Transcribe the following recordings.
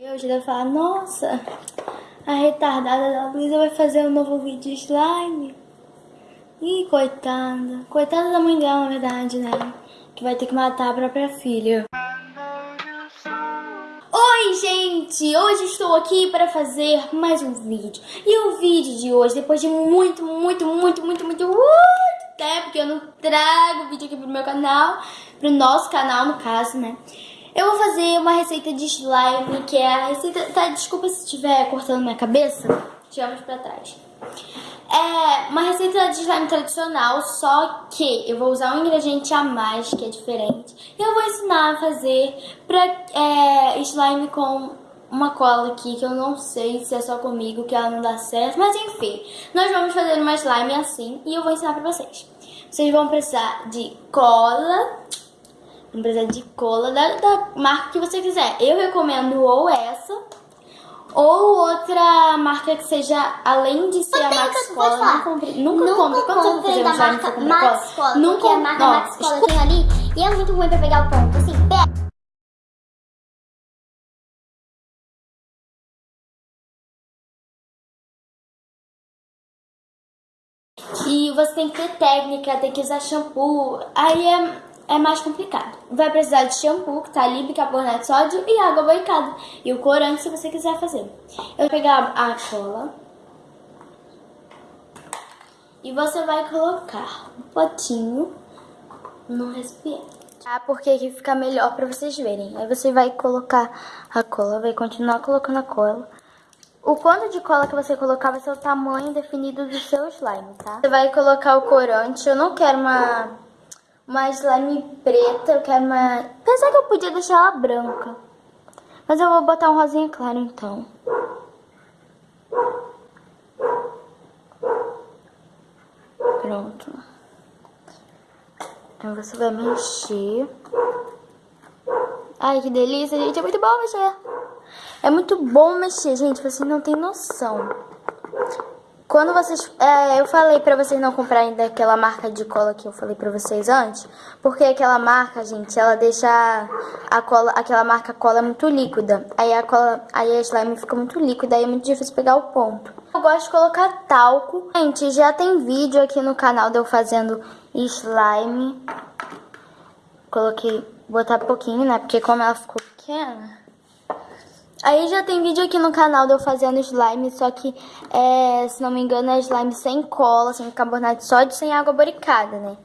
Hoje vai falar, nossa, a retardada da Luísa vai fazer um novo vídeo de slime. Ih, coitada. Coitada da mãe dela, na verdade, né? Que vai ter que matar a própria filha. Oi, gente! Hoje estou aqui para fazer mais um vídeo. E o vídeo de hoje, depois de muito, muito, muito, muito, muito, muito tempo que eu não trago vídeo aqui pro meu canal, pro nosso canal, no caso, né? Eu vou fazer uma receita de slime, que é a receita... Tá, desculpa se estiver cortando minha cabeça. Tiramos pra trás. É uma receita de slime tradicional, só que eu vou usar um ingrediente a mais, que é diferente. E eu vou ensinar a fazer pra, é, slime com uma cola aqui, que eu não sei se é só comigo, que ela não dá certo. Mas enfim, nós vamos fazer uma slime assim e eu vou ensinar pra vocês. Vocês vão precisar de cola não precisa de cola da, da marca que você quiser. Eu recomendo ou essa ou outra marca que seja, além de ser a Max Cola, não compre, nunca, nunca compre. Quando você da marca Max Cola, nunca, porque a marca ó, Max Cola tem ali e é muito ruim pra pegar o ponto, assim, pega. E você tem que ter técnica, tem que usar shampoo. Aí é, é mais complicado. Vai precisar de shampoo, que tá ali, bicarbonato de sódio e água boicada. E o corante se você quiser fazer. Eu vou pegar a cola. E você vai colocar um potinho no recipiente. Tá? Porque aqui fica melhor pra vocês verem. Aí você vai colocar a cola, vai continuar colocando a cola. O quanto de cola que você colocar vai ser o tamanho definido do seu slime, tá? Você vai colocar o corante. Eu não quero uma uma slime preta, eu quero uma... Pensar que eu podia deixar ela branca. Mas eu vou botar um rosinha claro, então. Pronto. Então você vai mexer. Ai, que delícia, gente. É muito bom mexer. É muito bom mexer, gente. Vocês não têm noção. Quando vocês... É, eu falei pra vocês não comprarem daquela marca de cola que eu falei pra vocês antes. Porque aquela marca, gente, ela deixa a cola... Aquela marca cola muito líquida. Aí a cola... Aí a slime fica muito líquida. Aí é muito difícil pegar o ponto. Eu gosto de colocar talco. Gente, já tem vídeo aqui no canal de eu fazendo slime. Coloquei... Botar pouquinho, né? Porque como ela ficou pequena... Aí já tem vídeo aqui no canal de eu fazendo slime, só que, é, se não me engano, é slime sem cola, sem carbonato de sódio, sem água boricada, né?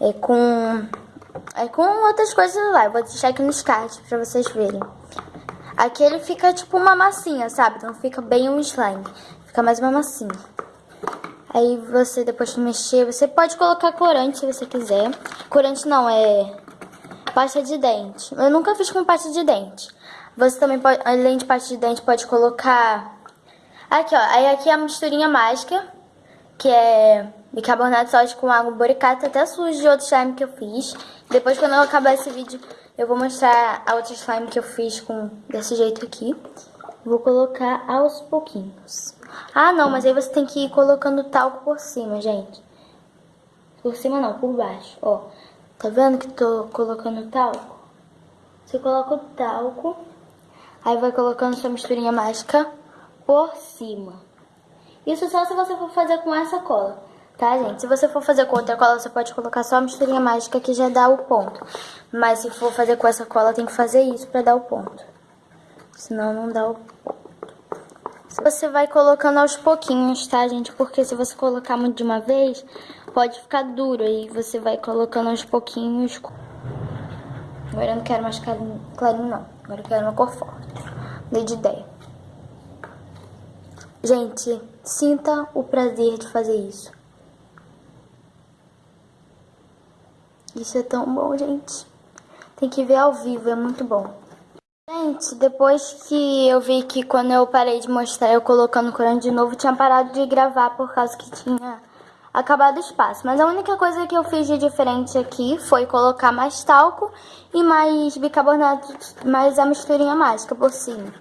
É com, é com outras coisas lá. Eu vou deixar aqui nos cards pra vocês verem. Aqui ele fica tipo uma massinha, sabe? Não fica bem um slime. Fica mais uma massinha. Aí você, depois de mexer, você pode colocar corante se você quiser. Corante não, é pasta de dente. Eu nunca fiz com pasta de dente. Você também pode, além de pasta de dente, pode colocar... Aqui, ó. Aí aqui é a misturinha mágica, que é bicarbonato de sódio com água boricata, até sujo de outro slime que eu fiz. Depois, quando eu acabar esse vídeo, eu vou mostrar a outra slime que eu fiz com desse jeito aqui. Vou colocar aos pouquinhos. Ah, não, mas aí você tem que ir colocando talco por cima, gente. Por cima não, por baixo, ó. Tá vendo que tô colocando talco? Você coloca o talco Aí vai colocando sua misturinha mágica por cima. Isso só se você for fazer com essa cola, tá, gente? Se você for fazer com outra cola, você pode colocar só a misturinha mágica que já dá o ponto. Mas se for fazer com essa cola, tem que fazer isso pra dar o ponto. Senão não dá o ponto. Você vai colocando aos pouquinhos, tá, gente? Porque se você colocar muito de uma vez, pode ficar duro. Aí você vai colocando aos pouquinhos. Agora eu não quero mais clarinho não. Agora eu quero uma cor forte. De ideia. Gente, sinta o prazer de fazer isso. Isso é tão bom, gente. Tem que ver ao vivo, é muito bom. Gente, depois que eu vi que quando eu parei de mostrar eu colocando corante de novo, tinha parado de gravar por causa que tinha acabado o espaço. Mas a única coisa que eu fiz de diferente aqui foi colocar mais talco e mais bicarbonato, mais a misturinha mágica por cima.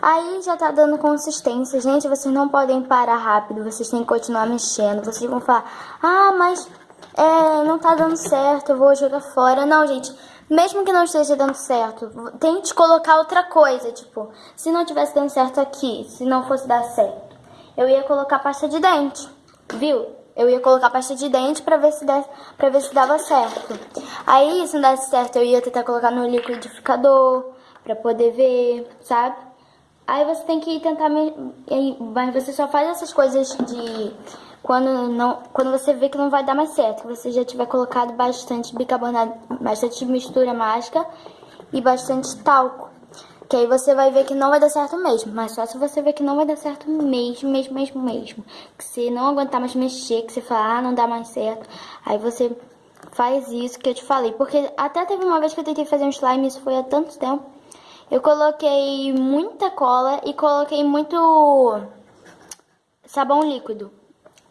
Aí já tá dando consistência. Gente, vocês não podem parar rápido, vocês têm que continuar mexendo. Vocês vão falar, ah, mas é, não tá dando certo, eu vou jogar fora. Não, gente, mesmo que não esteja dando certo, tente colocar outra coisa, tipo, se não tivesse dando certo aqui, se não fosse dar certo, eu ia colocar pasta de dente, viu? Eu ia colocar pasta de dente pra ver se, desse, pra ver se dava certo. Aí, se não desse certo, eu ia tentar colocar no liquidificador pra poder ver, sabe? Aí você tem que tentar, mas você só faz essas coisas de quando, não, quando você vê que não vai dar mais certo, que você já tiver colocado bastante bicarbonato, bastante mistura mágica e bastante talco. Que aí você vai ver que não vai dar certo mesmo. Mas só se você ver que não vai dar certo mesmo, mesmo, mesmo, mesmo. Que você não aguentar mais mexer, que você fala, ah, não dá mais certo. Aí você faz isso que eu te falei. Porque até teve uma vez que eu tentei fazer um slime, isso foi há tanto tempo. Eu coloquei muita cola e coloquei muito sabão líquido.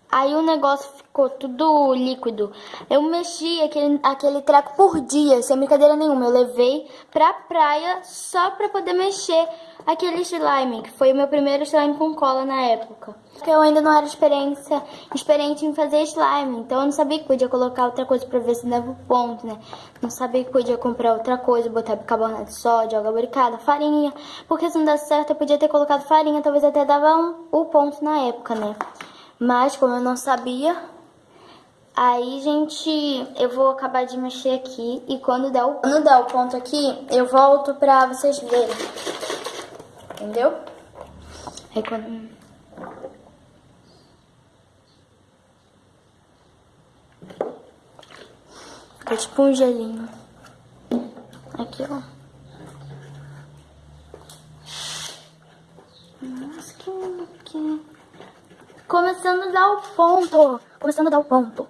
Aí o negócio ficou tudo líquido. Eu mexi aquele, aquele treco por dia, sem brincadeira nenhuma. Eu levei pra praia só pra poder mexer aquele slime, que foi o meu primeiro slime com cola na época. Porque eu ainda não era experiência, experiente em fazer slime, então eu não sabia que podia colocar outra coisa pra ver se dava o ponto, né? Não sabia que podia comprar outra coisa, botar bicarbonato de sódio, água farinha. Porque se não desse certo, eu podia ter colocado farinha, talvez até dava um, o ponto na época, né? Mas como eu não sabia, aí, gente, eu vou acabar de mexer aqui e quando der o, quando der o ponto aqui, eu volto pra vocês verem. Entendeu? Aí quando... Fica tipo um gelinho. Aqui, ó. Nossa, que aqui. Começando a dar o ponto. Começando a dar o ponto.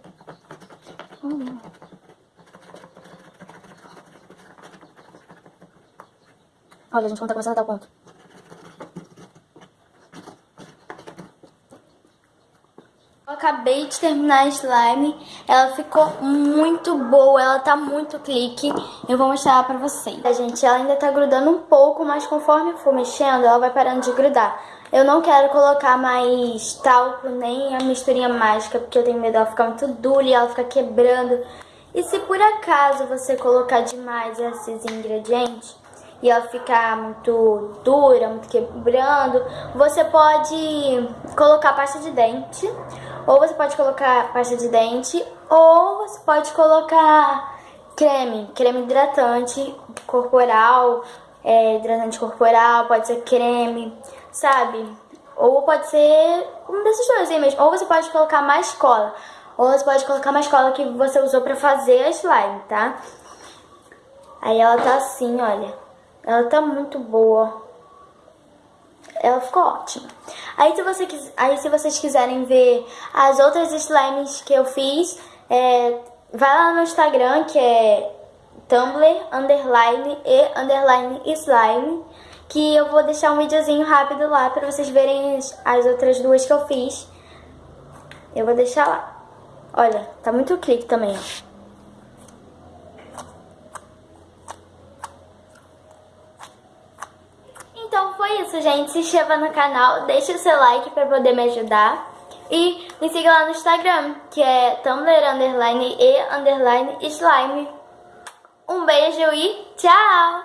Olha, gente, como tá começando a dar o ponto. Eu acabei de terminar a slime. Ela ficou muito boa. Ela tá muito clique. Eu vou mostrar pra vocês. A gente, ela ainda tá grudando um pouco, mas conforme eu for mexendo, ela vai parando de grudar. Eu não quero colocar mais talco nem a misturinha mágica, porque eu tenho medo dela ficar muito dura e ela ficar quebrando. E se por acaso você colocar demais esses ingredientes e ela ficar muito dura, muito quebrando, você pode colocar pasta de dente, ou você pode colocar pasta de dente, ou você pode colocar creme, creme hidratante corporal, é, hidratante corporal, pode ser creme, sabe? Ou pode ser um desses dois aí mesmo. Ou você pode colocar mais cola. Ou você pode colocar mais cola que você usou pra fazer a slime, tá? Aí ela tá assim, olha. Ela tá muito boa. Ela ficou ótima. Aí se, você, aí se vocês quiserem ver as outras slimes que eu fiz, é, vai lá no Instagram, que é Tumblr, underline e underline slime que eu vou deixar um videozinho rápido lá para vocês verem as outras duas que eu fiz. Eu vou deixar lá. Olha, tá muito clique também, ó. Então foi isso, gente. Se inscreva no canal, deixe o seu like para poder me ajudar. E me siga lá no Instagram, que é Tumblr underline e underline slime. Um beijo e tchau!